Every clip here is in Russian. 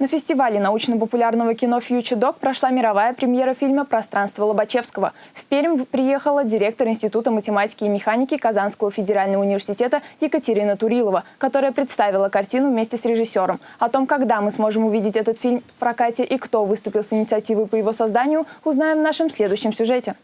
На фестивале научно-популярного кино «Фьючер Док» прошла мировая премьера фильма «Пространство Лобачевского». В Пермь приехала директор Института математики и механики Казанского федерального университета Екатерина Турилова, которая представила картину вместе с режиссером. О том, когда мы сможем увидеть этот фильм в прокате и кто выступил с инициативой по его созданию, узнаем в нашем следующем сюжете.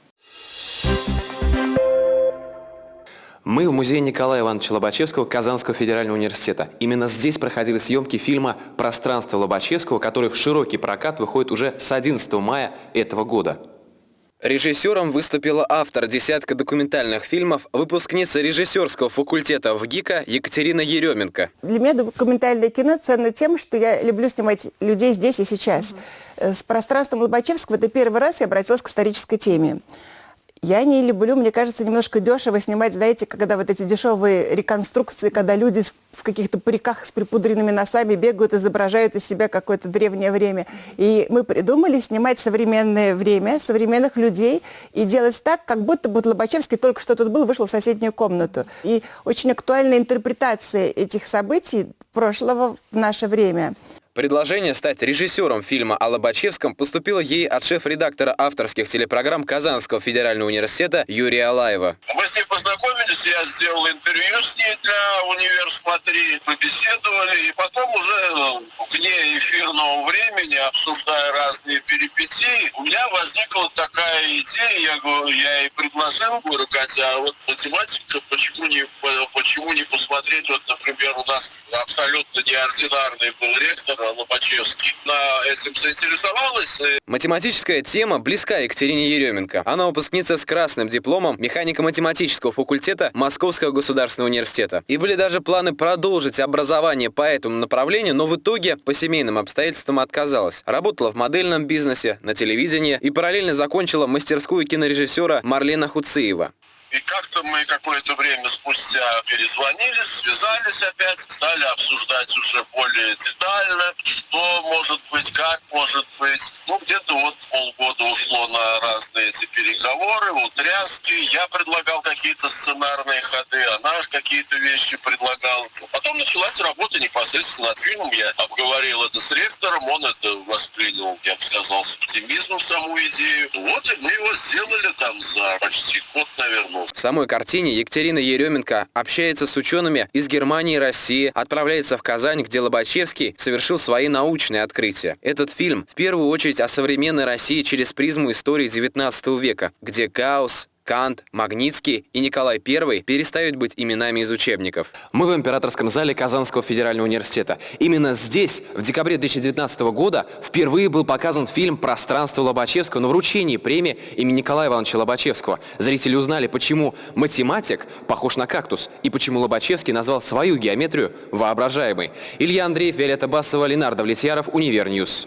Мы в музее Николая Ивановича Лобачевского Казанского федерального университета. Именно здесь проходили съемки фильма «Пространство Лобачевского», который в широкий прокат выходит уже с 11 мая этого года. Режиссером выступила автор десятка документальных фильмов, выпускница режиссерского факультета в ГИКа Екатерина Еременко. Для меня документальное кино ценно тем, что я люблю снимать людей здесь и сейчас. Угу. С пространством Лобачевского это первый раз я обратилась к исторической теме. Я не люблю, мне кажется, немножко дешево снимать, знаете, когда вот эти дешевые реконструкции, когда люди в каких-то париках с припудренными носами бегают, изображают из себя какое-то древнее время. И мы придумали снимать современное время, современных людей и делать так, как будто бы Лобачевский только что тут был, вышел в соседнюю комнату. И очень актуальная интерпретация этих событий прошлого в наше время. Предложение стать режиссером фильма о Лобачевском поступило ей от шеф-редактора авторских телепрограмм Казанского федерального университета Юрия Алаева. Мы с ней познакомились, я сделал интервью с ней для «Универ Смотри», побеседовали, и потом уже ну, вне эфирного времени, обсуждая разные перипетии, у меня возникла такая идея, я, говорю, я ей предложил, говорю, Катя, а вот математика, почему не, почему не посмотреть, вот, например, у нас абсолютно неординарный был ректор, Лобачевский на этим заинтересовалась. Математическая тема близка Екатерине Еременко. Она выпускница с красным дипломом механико-математического факультета Московского государственного университета. И были даже планы продолжить образование по этому направлению, но в итоге по семейным обстоятельствам отказалась. Работала в модельном бизнесе, на телевидении и параллельно закончила мастерскую кинорежиссера Марлена Хуциева. И как-то мы какое-то время спустя перезвонили, связались опять, стали обсуждать уже более детально, что может быть, как может быть. Ну, где-то вот полгода ушло на разные эти переговоры, утряски. Я предлагал какие-то сценарные ходы, она какие-то вещи предлагала. Потом началась работа непосредственно над фильмом. Я обговорил это с ректором, он это воспринял, я бы сказал, с оптимизмом саму идею. Вот и мы его сделали там за почти год, наверное, в самой картине Екатерина Еременко общается с учеными из Германии и России, отправляется в Казань, где Лобачевский совершил свои научные открытия. Этот фильм в первую очередь о современной России через призму истории XIX века, где Гаусс, Кант, Магнитский и Николай I перестают быть именами из учебников. Мы в императорском зале Казанского федерального университета. Именно здесь, в декабре 2019 года, впервые был показан фильм «Пространство Лобачевского» на вручении премии имени Николая Ивановича Лобачевского. Зрители узнали, почему математик похож на кактус и почему Лобачевский назвал свою геометрию воображаемой. Илья Андреев, Виолетта Басова, Ленар Давлетьяров, Univer News.